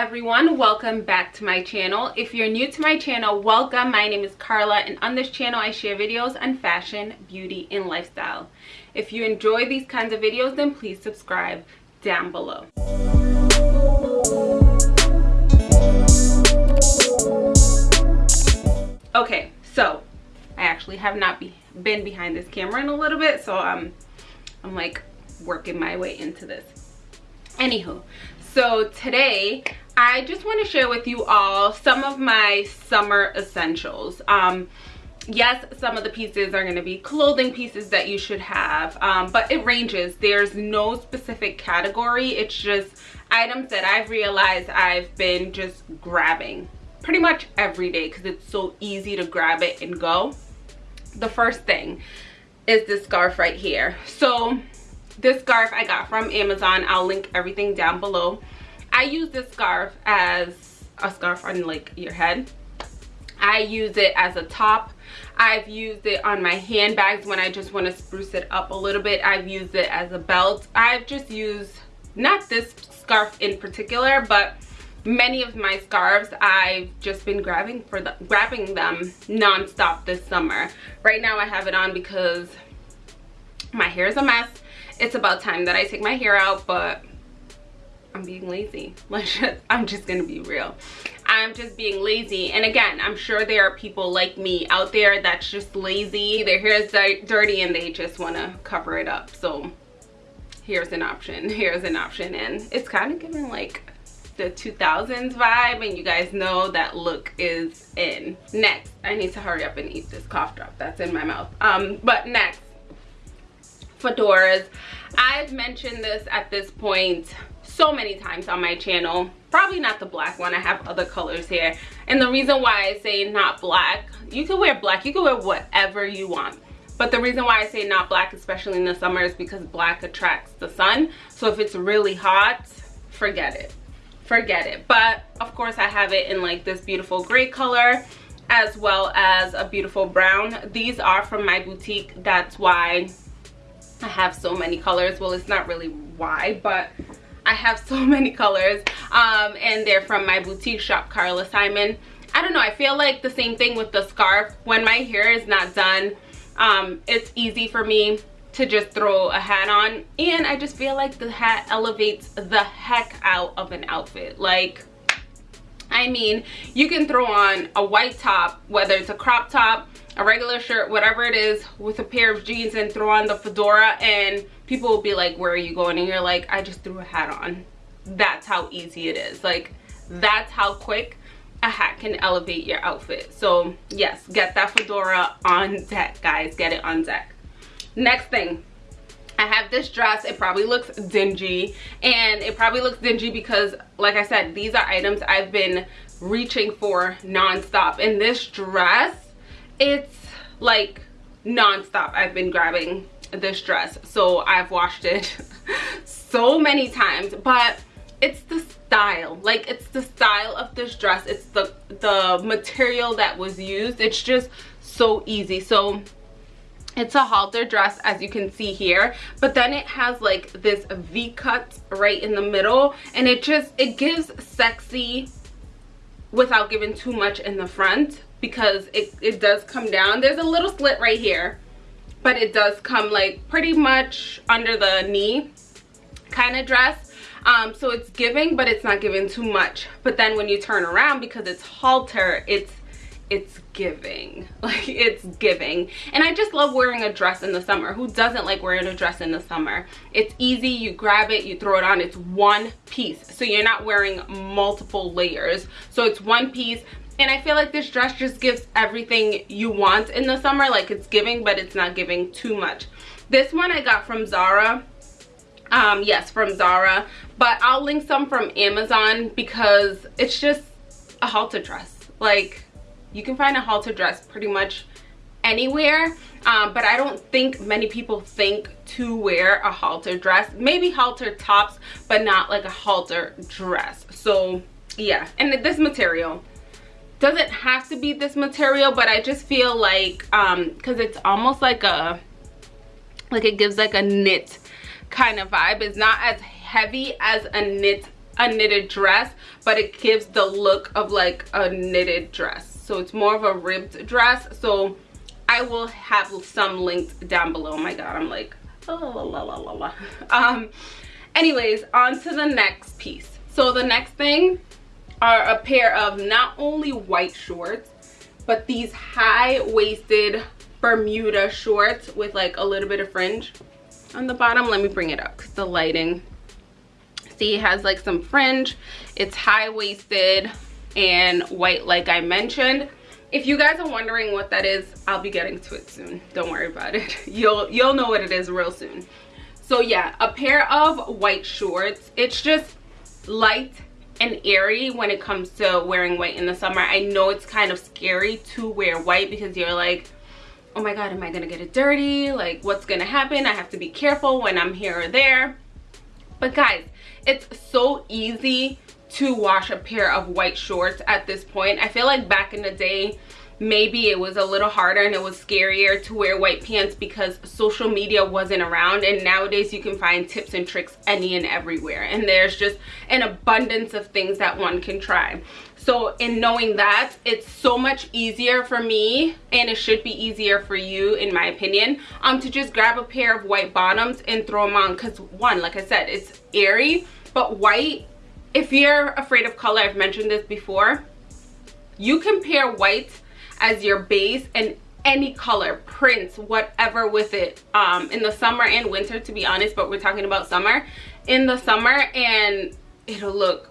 everyone welcome back to my channel. If you're new to my channel welcome. My name is carla and on this channel i share videos on fashion beauty and lifestyle. If you enjoy these kinds of videos then please subscribe down below. Okay so i actually have not be, been behind this camera in a little bit so i'm i'm like working my way into this. Anywho so today i just want to share with you all some of my summer essentials. Um yes some of the pieces are going to be clothing pieces that you should have um, but it ranges. There's no specific category. It's just items that i've realized i've been just grabbing pretty much every day because it's so easy to grab it and go. The first thing is this scarf right here. So this scarf i got from amazon. I'll link everything down below i use this scarf as a scarf on like your head. I use it as a top. I've used it on my handbags when i just want to spruce it up a little bit. I've used it as a belt. I've just used not this scarf in particular but many of my scarves i've just been grabbing for the grabbing them non-stop this summer. Right now i have it on because my hair is a mess. It's about time that I take my hair out, but I'm being lazy. Let's just, I'm just gonna be real. I'm just being lazy. And again, I'm sure there are people like me out there that's just lazy. Their hair is dirty and they just wanna cover it up. So here's an option, here's an option. And it's kind of giving like the 2000s vibe and you guys know that look is in. Next, I need to hurry up and eat this cough drop that's in my mouth. Um, but next, fedoras i've mentioned this at this point so many times on my channel. Probably not the black one i have other colors here. And the reason why i say not black you can wear black you can wear whatever you want. But the reason why i say not black especially in the summer is because black attracts the sun. So if it's really hot forget it. Forget it. But of course i have it in like this beautiful gray color as well as a beautiful brown. These are from my boutique. That's why I have so many colors. Well, it's not really why, but I have so many colors. Um, and they're from my boutique shop, Carla Simon. I don't know. I feel like the same thing with the scarf. When my hair is not done, um, it's easy for me to just throw a hat on. And I just feel like the hat elevates the heck out of an outfit. Like, I mean, you can throw on a white top, whether it's a crop top, a regular shirt, whatever it is, with a pair of jeans and throw on the fedora and people will be like, where are you going? And you're like, I just threw a hat on. That's how easy it is. Like, that's how quick a hat can elevate your outfit. So yes, get that fedora on deck, guys. Get it on deck. Next thing, I have this dress. It probably looks dingy and it probably looks dingy because like I said, these are items I've been reaching for nonstop. And this dress, it's like nonstop. I've been grabbing this dress. So I've washed it so many times, but it's the style like it's the style of this dress it's the the material that was used it's just so easy so it's a halter dress as you can see here but then it has like this v cut right in the middle and it just it gives sexy without giving too much in the front because it, it does come down. There's a little slit right here but it does come like pretty much under the knee kind of dress. Um so it's giving but it's not giving too much. But then when you turn around because it's halter it's it's giving. Like it's giving. And i just love wearing a dress in the summer. Who doesn't like wearing a dress in the summer? It's easy. You grab it you throw it on. It's one piece. So you're not wearing multiple layers. So it's one piece and i feel like this dress just gives everything you want in the summer. Like it's giving but it's not giving too much. This one i got from zara. Um yes from zara. But i'll link some from amazon because it's just a halter dress. Like you can find a halter dress pretty much anywhere. Um, but i don't think many people think to wear a halter dress. Maybe halter tops but not like a halter dress. So yeah. And this material doesn't have to be this material but i just feel like um because it's almost like a like it gives like a knit kind of vibe. It's not as heavy as a knit a knitted dress but it gives the look of like a knitted dress. So it's more of a ribbed dress. So i will have some links down below. Oh my god i'm like oh, la, la, la, la, la. um anyways on to the next piece. So the next thing are a pair of not only white shorts but these high-waisted bermuda shorts with like a little bit of fringe on the bottom. Let me bring it up because the lighting. See it has like some fringe. It's high-waisted and white like i mentioned. If you guys are wondering what that is i'll be getting to it soon. Don't worry about it. You'll you'll know what it is real soon. So yeah a pair of white shorts. It's just light and airy when it comes to wearing white in the summer. I know it's kind of scary to wear white because you're like oh my god am i gonna get it dirty? Like what's gonna happen? I have to be careful when i'm here or there. But guys it's so easy to wash a pair of white shorts at this point. I feel like back in the day maybe it was a little harder and it was scarier to wear white pants because social media wasn't around. And nowadays you can find tips and tricks any and everywhere. And there's just an abundance of things that one can try. So in knowing that it's so much easier for me and it should be easier for you in my opinion um to just grab a pair of white bottoms and throw them on. Because one like i said it's airy but white if you're afraid of color i've mentioned this before you can pair white as your base and any color prints whatever with it. Um in the summer and winter to be honest but we're talking about summer. In the summer and it'll look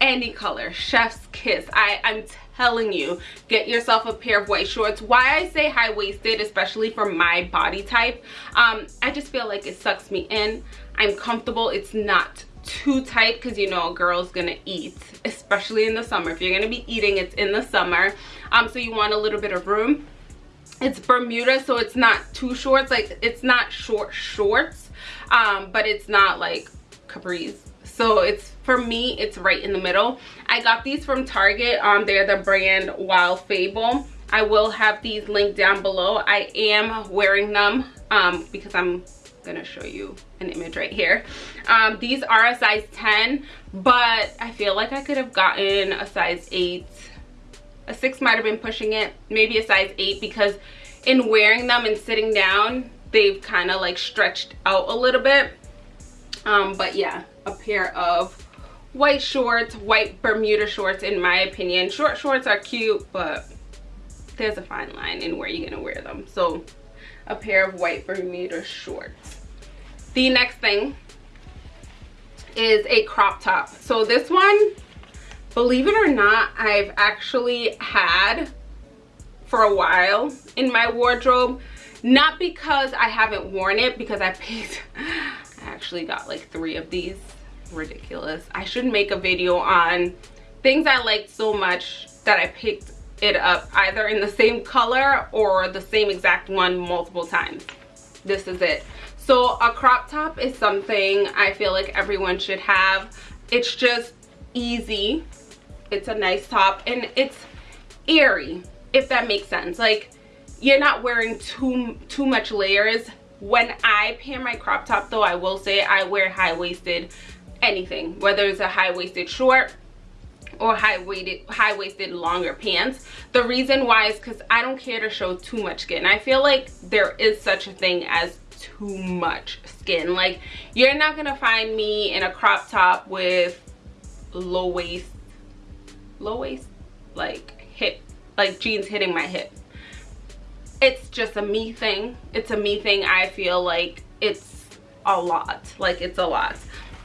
any color. Chef's kiss. I i'm telling you get yourself a pair of white shorts. Why i say high-waisted especially for my body type um i just feel like it sucks me in. I'm comfortable. It's not too tight because you know a girl's gonna eat especially in the summer. If you're gonna be eating it's in the summer. Um so you want a little bit of room. It's bermuda so it's not too short like it's not short shorts um but it's not like capris. So it's for me it's right in the middle. I got these from target um they're the brand wild fable. I will have these linked down below. I am wearing them um because i'm gonna show you an image right here. Um, these are a size 10 but i feel like i could have gotten a size 8 a 6 might have been pushing it maybe a size 8 because in wearing them and sitting down they've kind of like stretched out a little bit. Um, but yeah a pair of white shorts white bermuda shorts in my opinion. Short shorts are cute but there's a fine line in where you're gonna wear them. So a pair of white bermuda shorts. The next thing is a crop top. So this one believe it or not i've actually had for a while in my wardrobe. Not because i haven't worn it because i paid i actually got like three of these. Ridiculous. I should make a video on things i liked so much that i picked it up either in the same color or the same exact one multiple times. This is it. So a crop top is something i feel like everyone should have. It's just easy. It's a nice top and it's airy if that makes sense. Like you're not wearing too too much layers. When i pair my crop top though i will say i wear high-waisted anything whether it's a high-waisted short or high-waisted high-waisted longer pants. The reason why is because i don't care to show too much skin. I feel like there is such a thing as too much skin. Like you're not gonna find me in a crop top with low waist low waist like hip like jeans hitting my hip. It's just a me thing. It's a me thing. I feel like it's a lot. Like it's a lot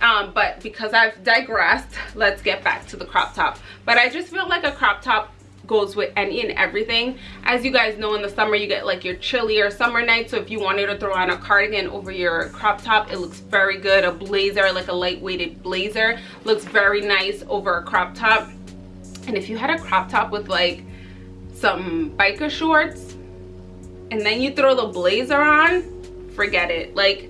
um but because i've digressed let's get back to the crop top. But i just feel like a crop top goes with any and everything. As you guys know in the summer you get like your chillier summer night so if you wanted to throw on a cardigan over your crop top it looks very good. A blazer like a lightweighted blazer looks very nice over a crop top. And if you had a crop top with like some biker shorts and then you throw the blazer on forget it. Like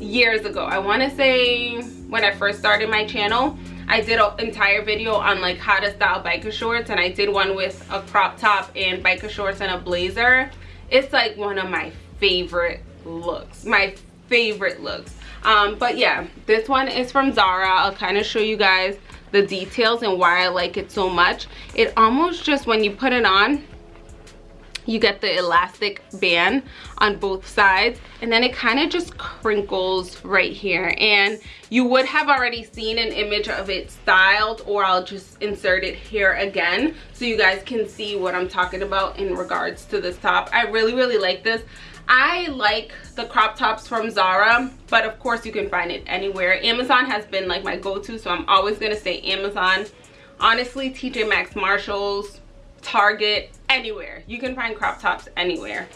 years ago i want to say when i first started my channel I did an entire video on like how to style biker shorts and I did one with a crop top and biker shorts and a blazer. It's like one of my favorite looks. My favorite looks. um, but yeah this one is from zara i'll kind of show you guys the details and why i like it so much it almost just when you put it on you get the elastic band on both sides and then it kind of just crinkles right here and you would have already seen an image of it styled or I'll just insert it here again so you guys can see what I'm talking about in regards to this top. I really really like this. I like the crop tops from Zara, but of course you can find it anywhere. Amazon has been like my go-to, so I'm always gonna say Amazon. Honestly, TJ Maxx, Marshalls, Target, anywhere. You can find crop tops anywhere.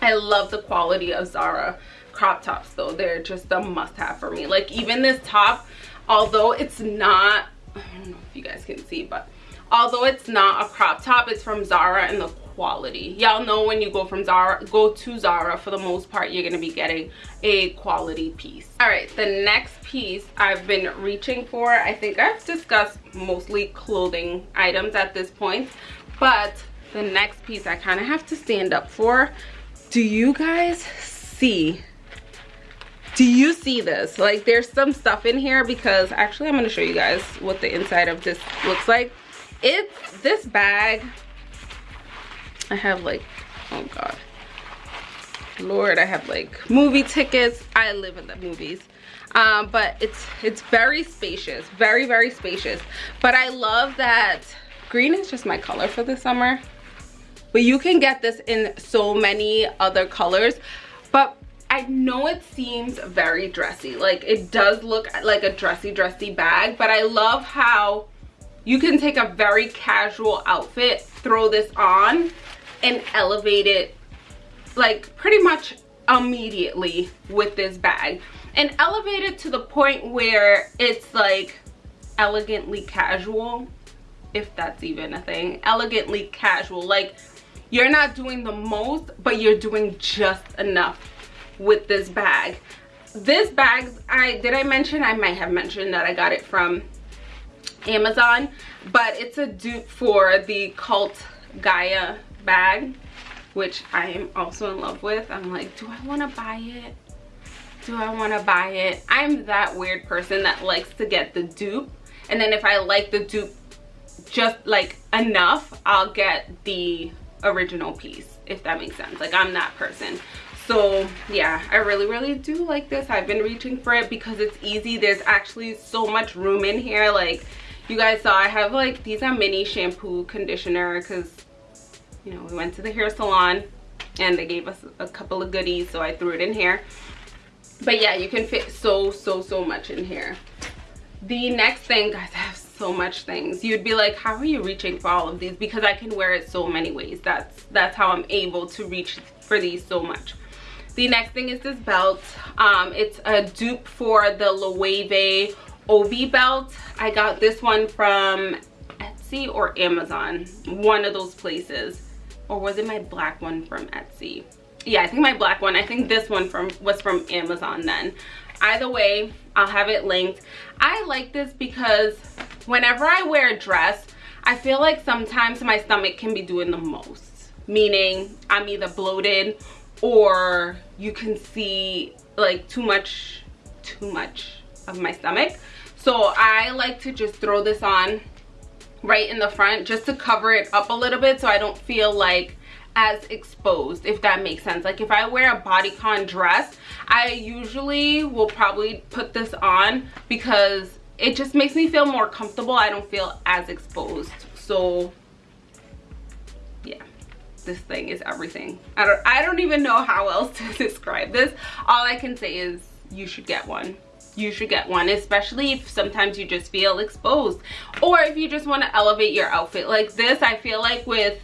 I love the quality of Zara crop tops though. They're just a must have for me. Like even this top, although it's not, I don't know if you guys can see, but although it's not a crop top, it's from Zara and the quality. Y'all know when you go from Zara, go to Zara, for the most part, you're gonna be getting a quality piece. All right, the next piece I've been reaching for, I think I've discussed mostly clothing items at this point, but the next piece I kind of have to stand up for. Do you guys see? Do you see this? Like there's some stuff in here because actually I'm going to show you guys what the inside of this looks like. It's this bag. I have like, oh God. Lord, I have like movie tickets. I live in the movies. Um, but it's it's very spacious, very, very spacious. But I love that green is just my color for the summer. But you can get this in so many other colors. But I know it seems very dressy. Like it does look like a dressy dressy bag. But I love how you can take a very casual outfit throw this on and elevate it like pretty much immediately with this bag. And elevate it to the point where it's like elegantly casual if that's even a thing. Elegantly casual. Like you're not doing the most but you're doing just enough with this bag. This bag i did i mention? I might have mentioned that i got it from amazon but it's a dupe for the cult gaia bag which i am also in love with. I'm like do i want to buy it? Do i want to buy it? I'm that weird person that likes to get the dupe. And then if i like the dupe just like enough i'll get the original piece if that makes sense. Like i'm that person. So yeah i really really do like this. I've been reaching for it because it's easy. There's actually so much room in here. Like you guys saw i have like these are mini shampoo conditioner because you know we went to the hair salon and they gave us a couple of goodies so i threw it in here. But yeah you can fit so so so much in here. The next thing guys i have so much things. You'd be like how are you reaching for all of these? Because i can wear it so many ways. That's that's how i'm able to reach for these so much. The next thing is this belt. Um it's a dupe for the loewe obi belt. I got this one from etsy or amazon one of those places. Or was it my black one from etsy? Yeah i think my black one. I think this one from was from amazon then. Either way i'll have it linked. I like this because whenever I wear a dress, I feel like sometimes my stomach can be doing the most. Meaning I'm either bloated or you can see like too much, too much of my stomach. So I like to just throw this on right in the front just to cover it up a little bit so I don't feel like as exposed if that makes sense like if i wear a bodycon dress i usually will probably put this on because it just makes me feel more comfortable. I don't feel as exposed. So yeah this thing is everything. I don't i don't even know how else to describe this. All i can say is you should get one. You should get one especially if sometimes you just feel exposed. Or if you just want to elevate your outfit. Like this i feel like with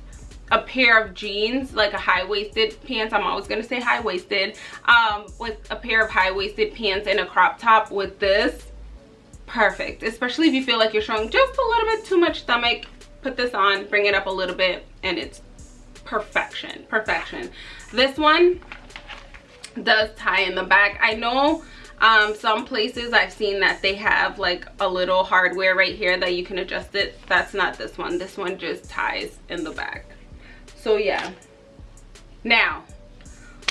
a pair of jeans like a high-waisted pants i'm always going to say high-waisted um with a pair of high-waisted pants and a crop top with this perfect. Especially if you feel like you're showing just a little bit too much stomach put this on bring it up a little bit and it's perfection perfection. This one does tie in the back. I know um, some places i've seen that they have like a little hardware right here that you can adjust it. That's not this one. This one just ties in the back. So yeah. Now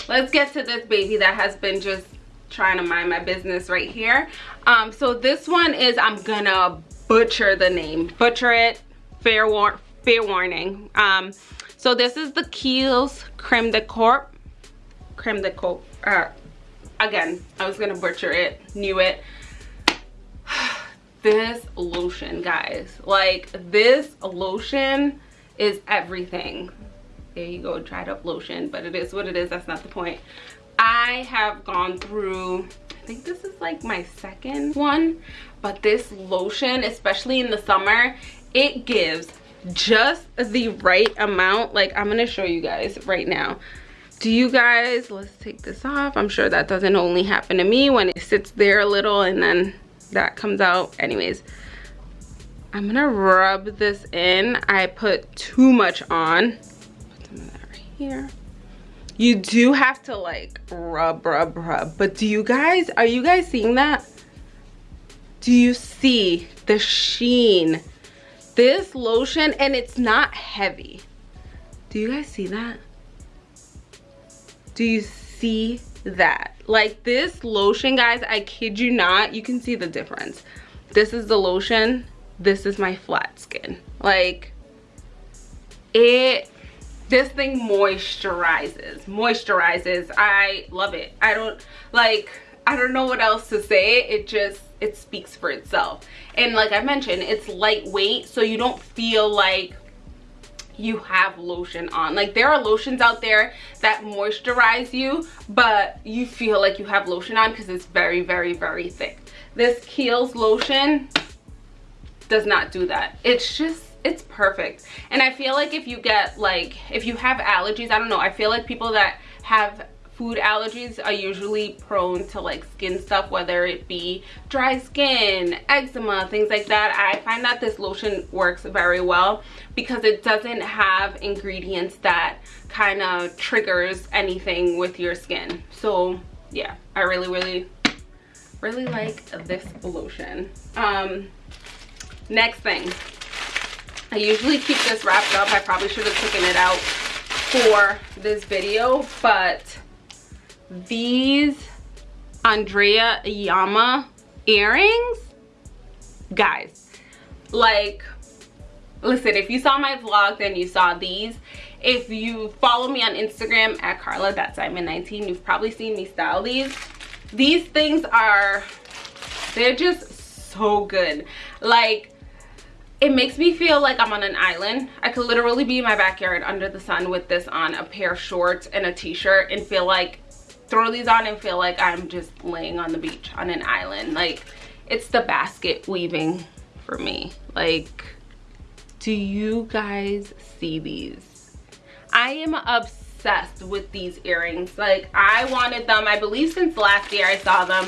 let's get to this baby that has been just trying to mind my business right here. Um so this one is i'm gonna butcher the name. Butcher it. Fair war fair warning. Um so this is the Kiehl's creme de corp. Creme de corp uh, again i was gonna butcher it knew it. This lotion guys. Like this lotion is everything. There you go dried up lotion but it is what it is. That's not the point i have gone through i think this is like my second one but this lotion especially in the summer it gives just the right amount. Like i'm gonna show you guys right now. Do you guys let's take this off. I'm sure that doesn't only happen to me when it sits there a little and then that comes out. Anyways i'm gonna rub this in. I put too much on. Put some of that right here you do have to like rub rub rub. But do you guys are you guys seeing that? Do you see the sheen? This lotion and it's not heavy. Do you guys see that? Do you see that? Like this lotion guys i kid you not you can see the difference. This is the lotion. This is my flat skin. Like it this thing moisturizes moisturizes. I love it. I don't like i don't know what else to say. It just it speaks for itself. And like i mentioned it's lightweight so you don't feel like you have lotion on. Like there are lotions out there that moisturize you but you feel like you have lotion on because it's very very very thick. This Kiehl's lotion does not do that. It's just it's perfect. And i feel like if you get like if you have allergies i don't know i feel like people that have food allergies are usually prone to like skin stuff whether it be dry skin eczema things like that. I find that this lotion works very well because it doesn't have ingredients that kind of triggers anything with your skin. So yeah i really really really like this lotion. Um next thing i usually keep this wrapped up i probably should have taken it out for this video but these Andrea Yama earrings, guys, like, listen, if you saw my vlog, then you saw these. If you follow me on Instagram at Carla, that's Simon 19, you've probably seen me style these. These things are, they're just so good. Like, it makes me feel like I'm on an island. I could literally be in my backyard under the sun with this on, a pair of shorts and a t-shirt and feel like throw these on and feel like I'm just laying on the beach on an island. Like, it's the basket weaving for me. Like, do you guys see these? I am obsessed with these earrings. Like, I wanted them, I believe since last year I saw them.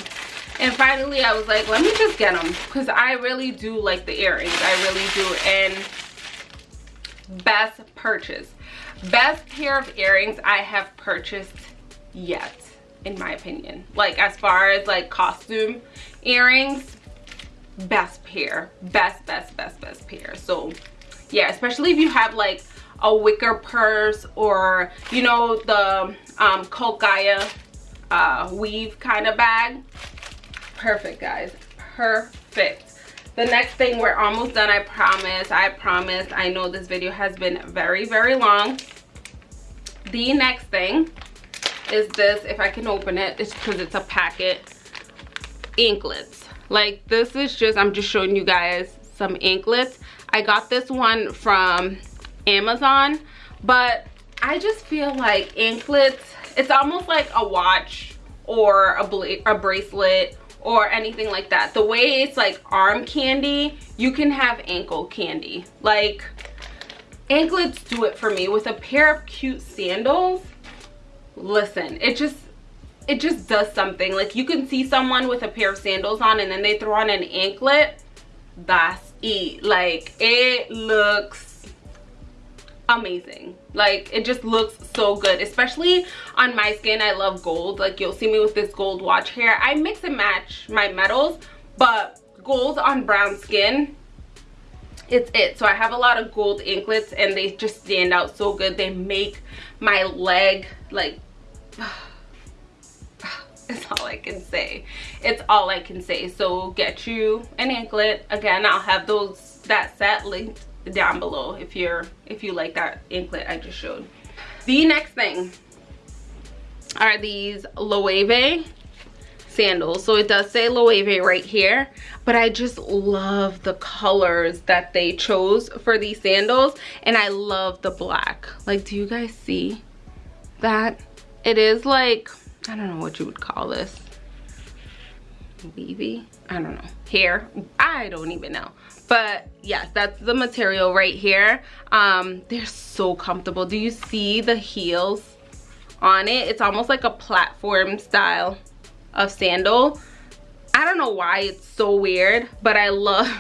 And finally I was like, let me just get them. Because I really do like the earrings. I really do. And best purchase. Best pair of earrings I have purchased yet in my opinion like as far as like costume earrings best pair best best best best pair so yeah especially if you have like a wicker purse or you know the um Gaia uh weave kind of bag perfect guys. Perfect. The next thing we're almost done i promise. I promise. I know this video has been very very long. The next thing is this if i can open it it's because it's a packet. Inklets like this is just i'm just showing you guys some inklets i got this one from amazon but i just feel like inklets it's almost like a watch or a, a bracelet or anything like that. The way it's like arm candy you can have ankle candy. Like anklets do it for me. With a pair of cute sandals listen it just it just does something. Like you can see someone with a pair of sandals on and then they throw on an anklet. That's it. Like it looks amazing like it just looks so good especially on my skin i love gold like you'll see me with this gold watch here i mix and match my metals but gold on brown skin it's it so i have a lot of gold anklets and they just stand out so good they make my leg like It's all I can say. It's all I can say. So get you an anklet. Again, I'll have those that set linked down below if you're if you like that anklet I just showed. The next thing are these Loewe sandals. So it does say Loewe right here, but I just love the colors that they chose for these sandals and I love the black. Like, do you guys see that? It is like, I don't know what you would call this. Weavy? I don't know. Hair? I don't even know. But yes, that's the material right here. Um, they're so comfortable. Do you see the heels on it? It's almost like a platform style of sandal. I don't know why it's so weird, but I love,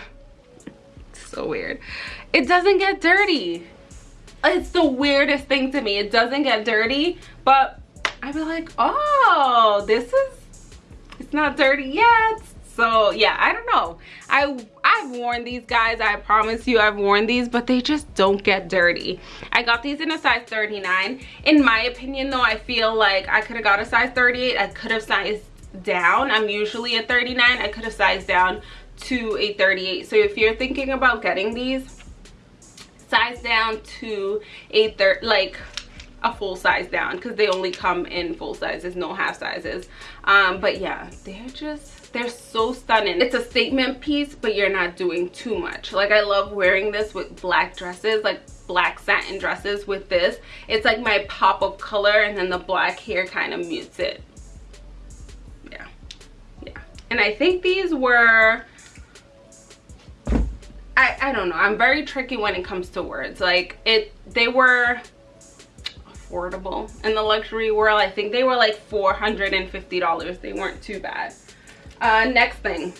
so weird. It doesn't get dirty. It's the weirdest thing to me. It doesn't get dirty, but I'd be like, oh, this is, it's not dirty yet. So yeah, I don't know. I, I've worn these guys. I promise you I've worn these, but they just don't get dirty. I got these in a size 39. In my opinion though, I feel like I could have got a size 38. I could have sized down i'm usually a 39 i could have sized down to a 38 so if you're thinking about getting these size down to a third like a full size down because they only come in full sizes no half sizes um but yeah they're just they're so stunning. It's a statement piece but you're not doing too much. Like i love wearing this with black dresses like black satin dresses with this. It's like my pop of color and then the black hair kind of mutes it. Yeah, yeah. and I think these were I, I don't know. I'm very tricky when it comes to words. Like it they were affordable in the luxury world. I think they were like $450 they weren't too bad uh, next thing.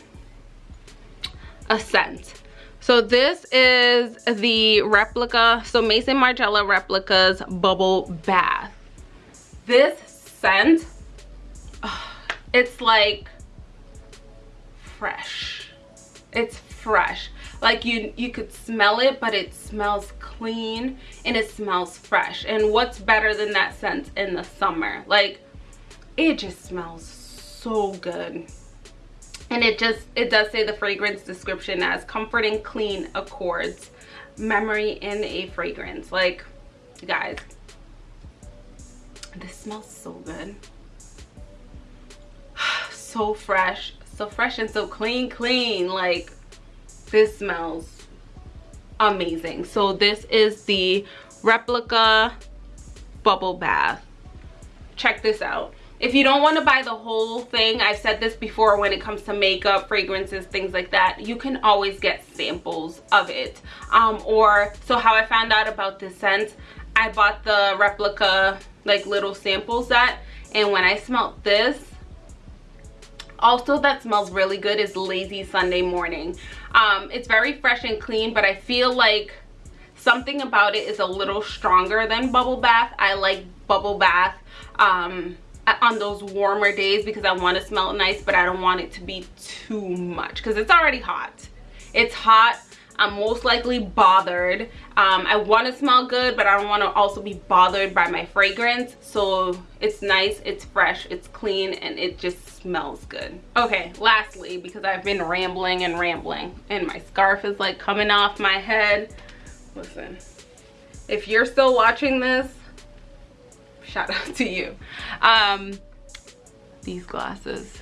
A scent. so this is the replica so Maison Margiela replicas bubble bath. This scent it's like fresh. It's fresh. Like you you could smell it but it smells clean and it smells fresh. And what's better than that scent in the summer? Like it just smells so good and it just it does say the fragrance description as comforting clean accords. Memory in a fragrance. Like guys this smells so good. So fresh so fresh and so clean clean. Like this smells amazing. So this is the replica bubble bath. Check this out if you don't want to buy the whole thing i've said this before when it comes to makeup fragrances things like that you can always get samples of it. Um or so how i found out about this scent i bought the replica like little sample set and when i smelt this also that smells really good is lazy sunday morning. Um it's very fresh and clean but i feel like something about it is a little stronger than bubble bath. I like bubble bath um on those warmer days because i want to smell nice but i don't want it to be too much because it's already hot it's hot I'm most likely bothered. Um, I want to smell good, but I don't want to also be bothered by my fragrance. So it's nice, it's fresh, it's clean, and it just smells good. Okay, lastly, because I've been rambling and rambling, and my scarf is like coming off my head. Listen, if you're still watching this, shout out to you. Um, these glasses.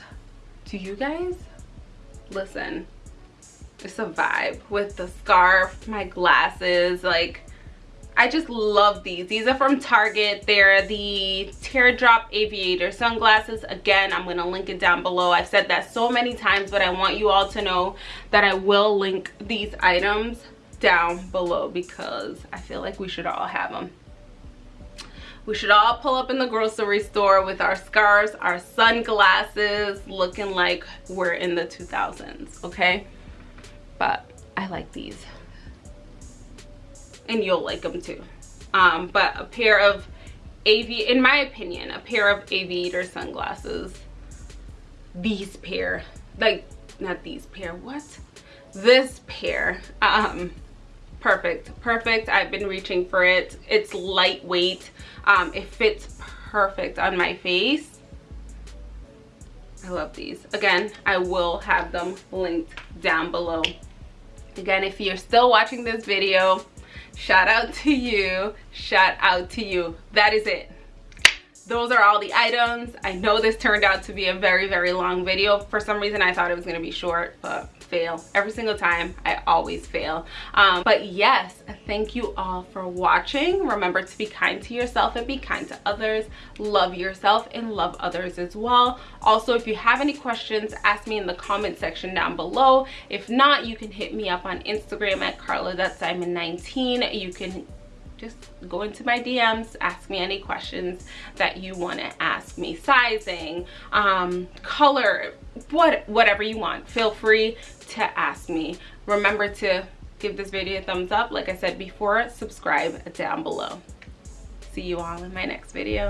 Do you guys? Listen, it's a vibe with the scarf my glasses like I just love these. These are from Target. They're the Teardrop Aviator sunglasses. Again, I'm going to link it down below. I've said that so many times, but I want you all to know that I will link these items down below because I feel like we should all have them. We should all pull up in the grocery store with our scarves, our sunglasses, looking like we're in the 2000s, okay? but I like these. And you'll like them too. Um, but a pair of AV, in my opinion a pair of aviator sunglasses. These pair like not these pair what? This pair um perfect perfect i've been reaching for it it's lightweight um it fits perfect on my face I love these. Again, I will have them linked down below. Again, if you're still watching this video, shout out to you. Shout out to you. That is it those are all the items i know this turned out to be a very very long video for some reason i thought it was going to be short but fail. Every single time i always fail. Um, but yes thank you all for watching. Remember to be kind to yourself and be kind to others. Love yourself and love others as well. Also if you have any questions ask me in the comment section down below. If not you can hit me up on instagram at carla.simon19 you can just go into my DMs, ask me any questions that you want to ask me. Sizing, um, color, what, whatever you want. Feel free to ask me. Remember to give this video a thumbs up. Like I said before, subscribe down below. See you all in my next video.